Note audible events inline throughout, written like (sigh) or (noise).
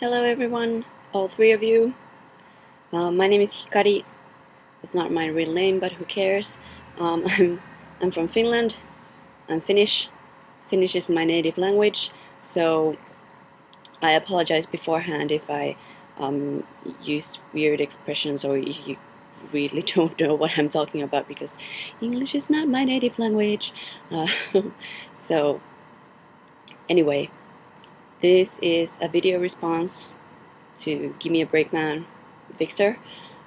Hello everyone, all three of you. Uh, my name is Hikari. It's not my real name, but who cares? Um, (laughs) I'm, I'm from Finland. I'm Finnish. Finnish is my native language, so I apologize beforehand if I um, use weird expressions or you really (laughs) don't know what I'm talking about because English is not my native language. Uh, (laughs) so anyway, this is a video response to Give Me a Break Man Victor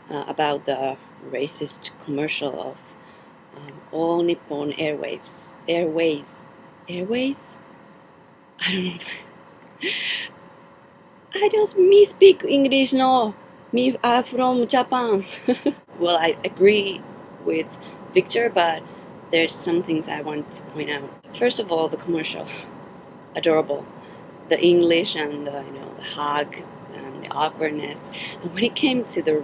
uh, about the racist commercial of um, All Nippon Airwaves. Airways. Airways? I don't know. (laughs) I don't me speak English no. Me are from Japan. (laughs) well, I agree with Victor, but there's some things I want to point out. First of all, the commercial. (laughs) Adorable the English and the, you know the hug and the awkwardness. And when it came to the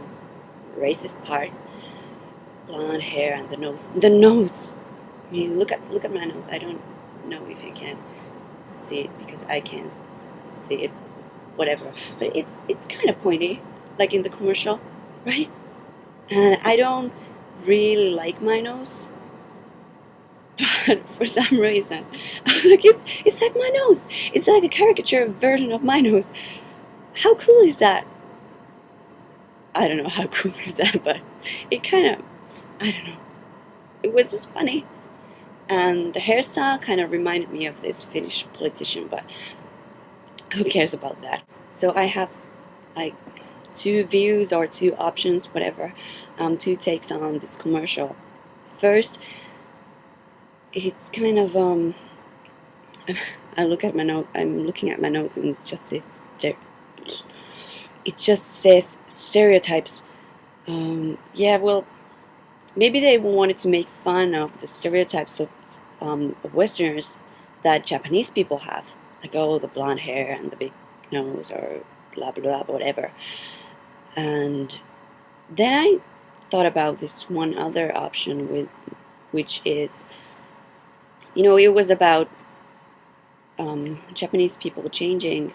racist part, blonde hair and the nose, the nose. I mean, look at look at my nose. I don't know if you can see it because I can't see it. Whatever, but it's it's kind of pointy, like in the commercial, right? And I don't really like my nose but (laughs) for some reason, (laughs) I was like, it's, it's like my nose. It's like a caricature version of my nose. How cool is that? I don't know how (laughs) cool is that, but it kind of, I don't know. It was just funny. And the hairstyle kind of reminded me of this Finnish politician, but who cares about that? So I have like two views or two options, whatever, um, two takes on this commercial. First, it's kind of um I look at my note I'm looking at my notes and it just says it just says stereotypes. Um, yeah well maybe they wanted to make fun of the stereotypes of um, Westerners that Japanese people have. Like oh the blonde hair and the big nose or blah blah blah whatever. And then I thought about this one other option with which is you know, it was about um, Japanese people changing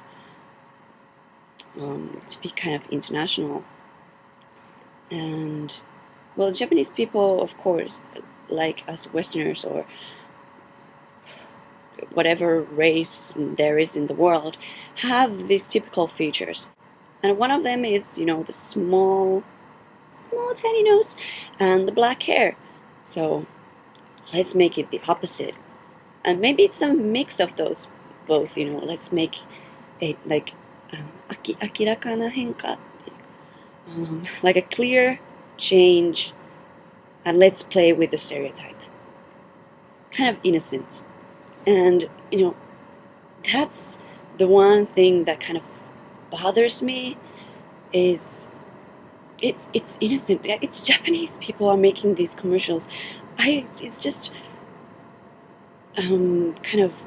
um, to be kind of international. And, well, Japanese people, of course, like us Westerners or whatever race there is in the world, have these typical features. And one of them is, you know, the small, small tiny nose and the black hair. So let's make it the opposite and maybe it's a mix of those both you know let's make it like um, henka um, like a clear change and let's play with the stereotype. Kind of innocent. And you know that's the one thing that kind of bothers me is it's it's innocent. It's Japanese people are making these commercials. I it's just um, kind of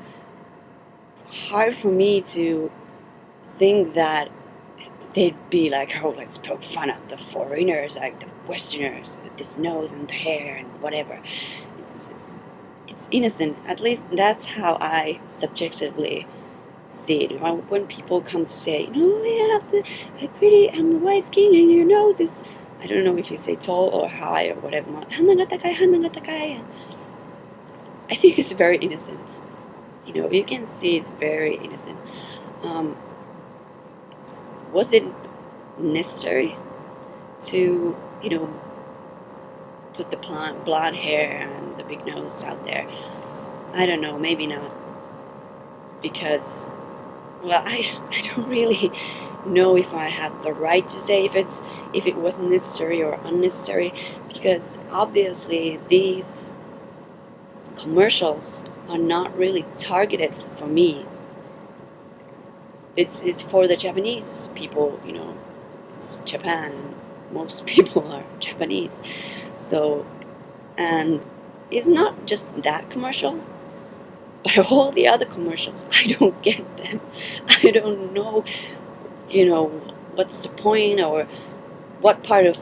hard for me to think that they'd be like, oh, let's poke fun at the foreigners, like the Westerners, this nose and the hair and whatever. It's, it's, it's innocent. At least that's how I subjectively see it. When people come to say, you have the, the pretty, I'm the white skin and your nose is, I don't know if you say tall or high or whatever. I think it's very innocent. You know, you can see it's very innocent. Um, was it necessary to, you know, put the blonde, blonde hair and the big nose out there? I don't know, maybe not. Because, well, I, (laughs) I don't really know if I have the right to say if it's if it was necessary or unnecessary because obviously these commercials are not really targeted for me. It's it's for the Japanese people, you know. It's Japan. Most (laughs) people are Japanese. So and it's not just that commercial, but (laughs) all the other commercials, I don't (laughs) get them. I don't know, you know, what's the point or what part of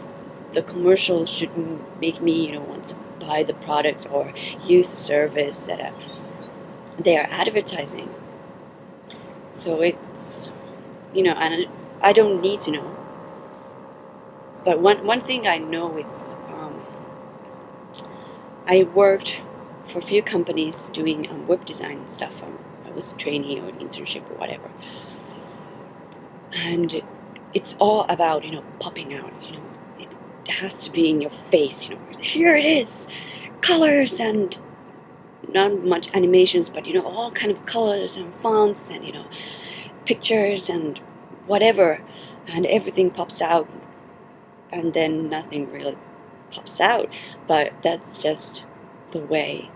the commercial should make me, you know, want to buy the product or use the service that uh, they are advertising. So it's you know, and I don't need to know. But one one thing I know is um, I worked for a few companies doing um, web design stuff. Um, I was a trainee or an internship or whatever, and it's all about you know popping out. You know, has to be in your face. You know, here it is, colors and not much animations, but you know all kind of colors and fonts and you know pictures and whatever, and everything pops out, and then nothing really pops out. But that's just the way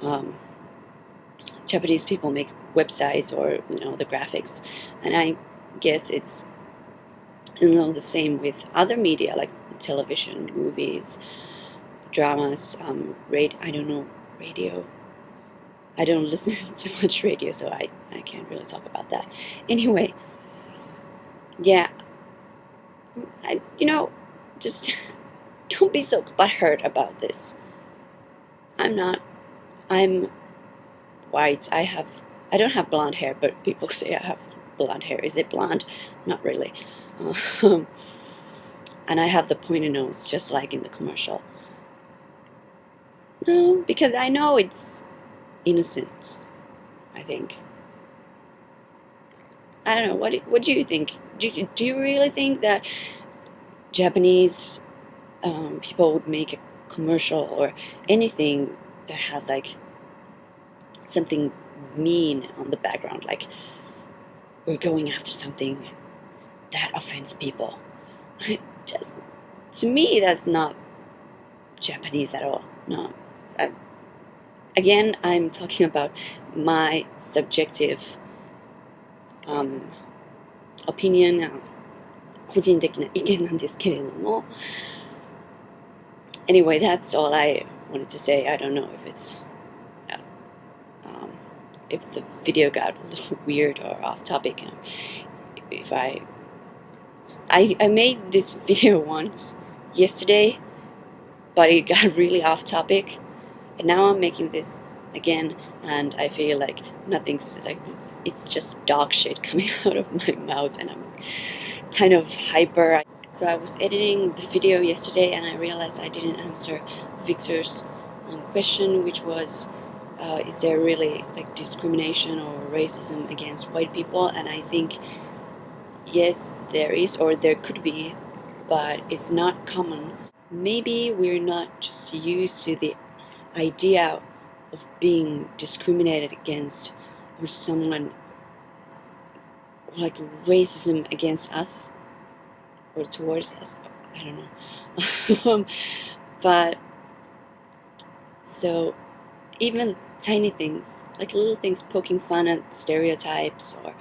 um, Japanese people make websites or you know the graphics, and I guess it's you know the same with other media like television, movies, dramas, um, rate I don't know radio. I don't (laughs) listen to much radio, so I I can't really talk about that. Anyway, yeah, I you know just (laughs) don't be so butthurt about this. I'm not. I'm white. I have. I don't have blonde hair, but people (laughs) say I have blonde hair. Is it blonde? Not really. Um, and I have the pointed nose, just like in the commercial. No, because I know it's innocent. I think. I don't know. What What do you think? Do Do you really think that Japanese um, people would make a commercial or anything that has like something mean on the background, like we're going after something that offends people. I just to me, that's not Japanese at all. No. I, again, I'm talking about my subjective um, opinion, uh, 個人的な意見なんですけれども anyway, that's all I wanted to say. I don't know if it's uh, um, if the video got a little (laughs) weird or off topic. If I I I made this (laughs) video once yesterday, but it got (laughs) really off topic, and now I'm making this again and I feel like nothing's like it's, it's just dog shit (laughs) coming out of my mouth and I'm kind of hyper. So I was editing the video yesterday and I realized I didn't answer Victor's um, question which was uh, is there really like discrimination or racism against white people and I think yes there is or there could be but it's not common. Maybe we're not just used to the idea of being discriminated against or someone like racism against us or towards us. I don't know. (laughs) but so even tiny things, like little things poking fun at stereotypes or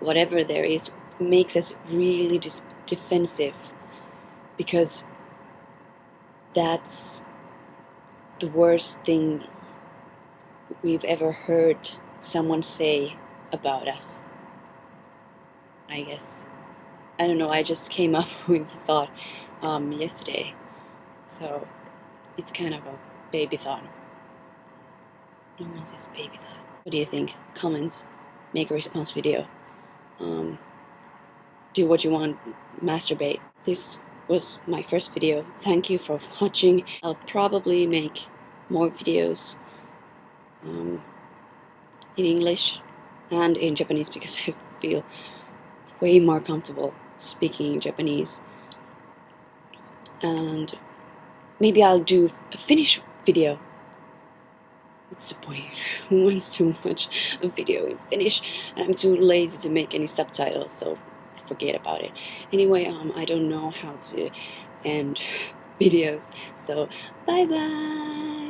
whatever there is, makes us really defensive because that's the worst thing we've ever heard someone say about us. I guess. I don't know, I just came up (laughs) with the thought um, yesterday. So it's kind of a baby thought. No one says baby thought. What do you think? Comments. Make a response video. Um, do what you want. Masturbate. This was my first video. Thank you for watching. I'll probably make more videos um, in English and in Japanese because I feel way more comfortable speaking Japanese and maybe I'll do a Finnish video what's the point. Who wants to watch a video in Finnish and I'm too lazy to make any subtitles so forget about it. Anyway um, I don't know how to end (laughs) videos. So bye bye